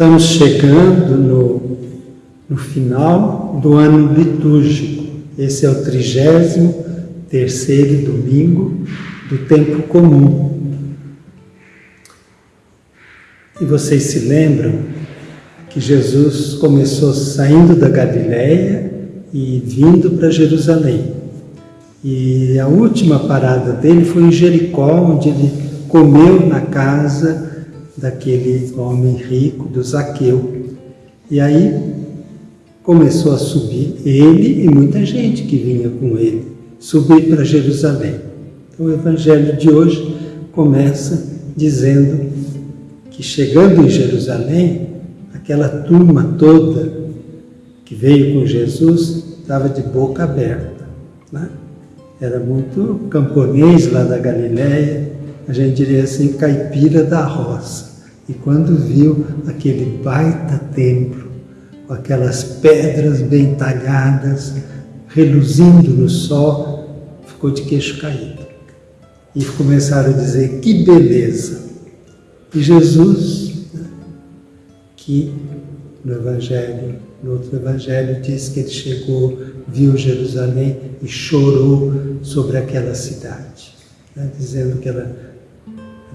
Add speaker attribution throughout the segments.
Speaker 1: Estamos chegando no, no final do ano litúrgico. Esse é o trigésimo terceiro domingo do tempo comum. E vocês se lembram que Jesus começou saindo da Galiléia e vindo para Jerusalém. E a última parada dele foi em Jericó, onde ele comeu na casa daquele homem rico, do Zaqueu. E aí começou a subir ele e muita gente que vinha com ele, subir para Jerusalém. Então o evangelho de hoje começa dizendo que chegando em Jerusalém, aquela turma toda que veio com Jesus estava de boca aberta. Né? Era muito camponês lá da Galiléia, a gente diria assim, caipira da roça. E quando viu aquele baita templo, com aquelas pedras bem talhadas, reluzindo no sol, ficou de queixo caído. E começaram a dizer, que beleza! E Jesus, né, que no Evangelho, no outro Evangelho, diz que ele chegou, viu Jerusalém e chorou sobre aquela cidade, né, dizendo que ela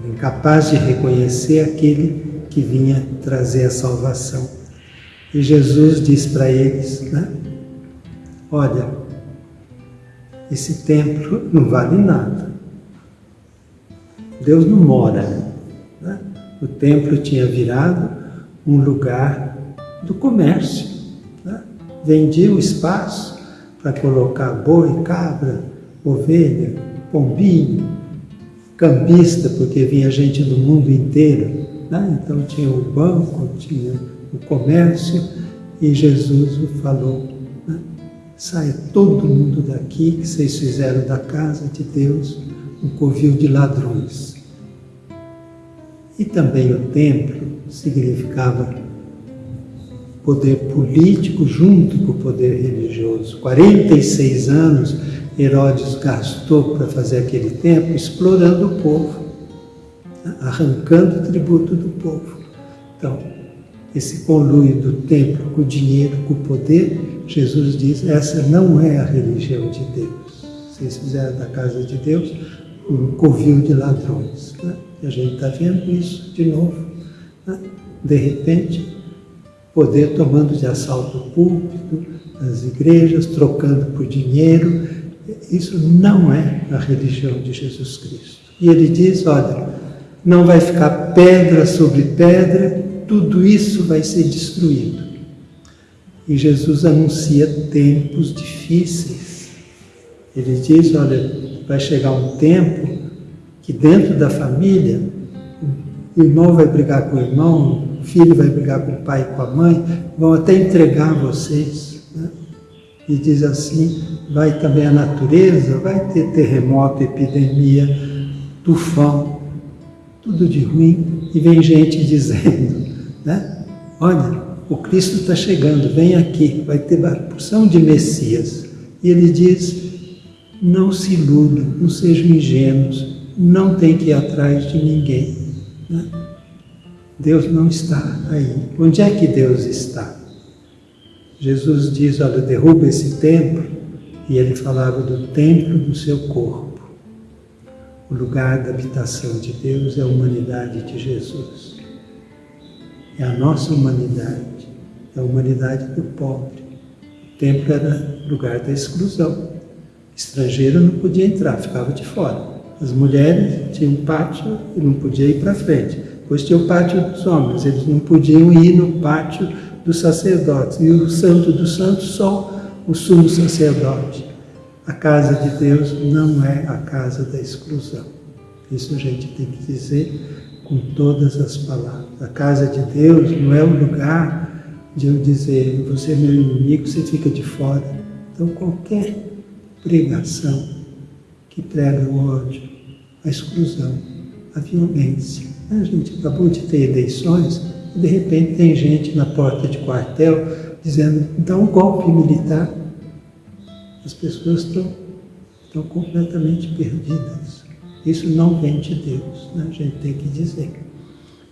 Speaker 1: incapaz de reconhecer aquele que vinha trazer a salvação. E Jesus diz para eles, né? Olha, esse templo não vale nada. Deus não mora. Né? O templo tinha virado um lugar do comércio. Né? Vendia o espaço para colocar boi, cabra, ovelha, pombinho, cambista, porque vinha gente do mundo inteiro. Né? Então tinha o banco, tinha o comércio, e Jesus falou, né? saia todo mundo daqui, que vocês fizeram da casa de Deus um covil de ladrões. E também o templo significava poder político junto com o poder religioso. 46 anos Herodes gastou para fazer aquele templo explorando o povo, arrancando o tributo do povo. Então, esse conluio do templo com o dinheiro, com o poder, Jesus diz, essa não é a religião de Deus. Vocês fizeram da casa de Deus um covil de ladrões. Né? E a gente está vendo isso de novo. Né? De repente, poder tomando de assalto o púlpito, as igrejas, trocando por dinheiro, isso não é a religião de Jesus Cristo. E ele diz, olha, não vai ficar pedra sobre pedra, tudo isso vai ser destruído. E Jesus anuncia tempos difíceis. Ele diz, olha, vai chegar um tempo que dentro da família, o irmão vai brigar com o irmão, o filho vai brigar com o pai e com a mãe, vão até entregar vocês. E diz assim, vai também a natureza, vai ter terremoto, epidemia, tufão, tudo de ruim. E vem gente dizendo, né? Olha, o Cristo está chegando, vem aqui, vai ter porção de Messias. E ele diz, não se iludam, não sejam ingênuos, não tem que ir atrás de ninguém. Né? Deus não está aí. Onde é que Deus está? Jesus diz, olha, derruba esse templo, e ele falava do templo do seu corpo. O lugar da habitação de Deus é a humanidade de Jesus. É a nossa humanidade, é a humanidade do pobre. O templo era lugar da exclusão. Estrangeiro não podia entrar, ficava de fora. As mulheres tinham um pátio e não podia ir para frente. Depois tinha o pátio dos homens, eles não podiam ir no pátio dos sacerdotes. E o santo dos santos só o sumo sacerdote. A casa de Deus não é a casa da exclusão. Isso a gente tem que dizer com todas as palavras. A casa de Deus não é o lugar de eu dizer, você é meu inimigo, você fica de fora. Então qualquer pregação que prega o ódio, a exclusão, a violência. A gente acabou de ter eleições de repente tem gente na porta de quartel dizendo dá um golpe militar. As pessoas estão, estão completamente perdidas. Isso não vem de Deus, né? a gente tem que dizer.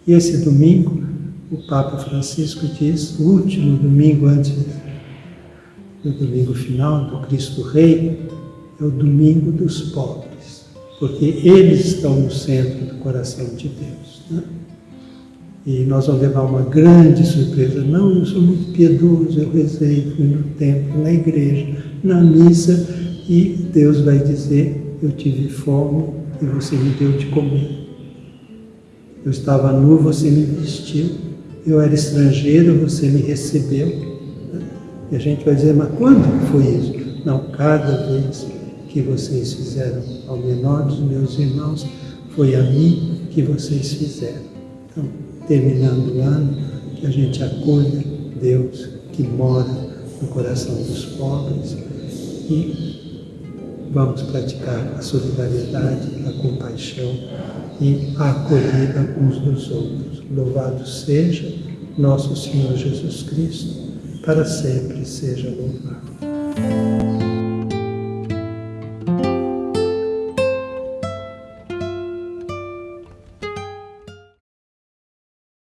Speaker 1: E esse domingo, o Papa Francisco diz, o último domingo antes do domingo final do Cristo Rei, é o domingo dos pobres, porque eles estão no centro do coração de Deus. Né? E nós vamos levar uma grande surpresa. Não, eu sou muito piedoso, eu rezei, fui no templo, na igreja, na missa, e Deus vai dizer: Eu tive fome e você me deu de comer. Eu estava nu, você me vestiu. Eu era estrangeiro, você me recebeu. E a gente vai dizer: Mas quando foi isso? Não, cada vez que vocês fizeram ao menor dos meus irmãos, foi a mim que vocês fizeram. Então, terminando o ano, que a gente acolha Deus que mora no coração dos pobres e vamos praticar a solidariedade, a compaixão e a acolhida uns dos outros. Louvado seja nosso Senhor Jesus Cristo, para sempre seja louvado.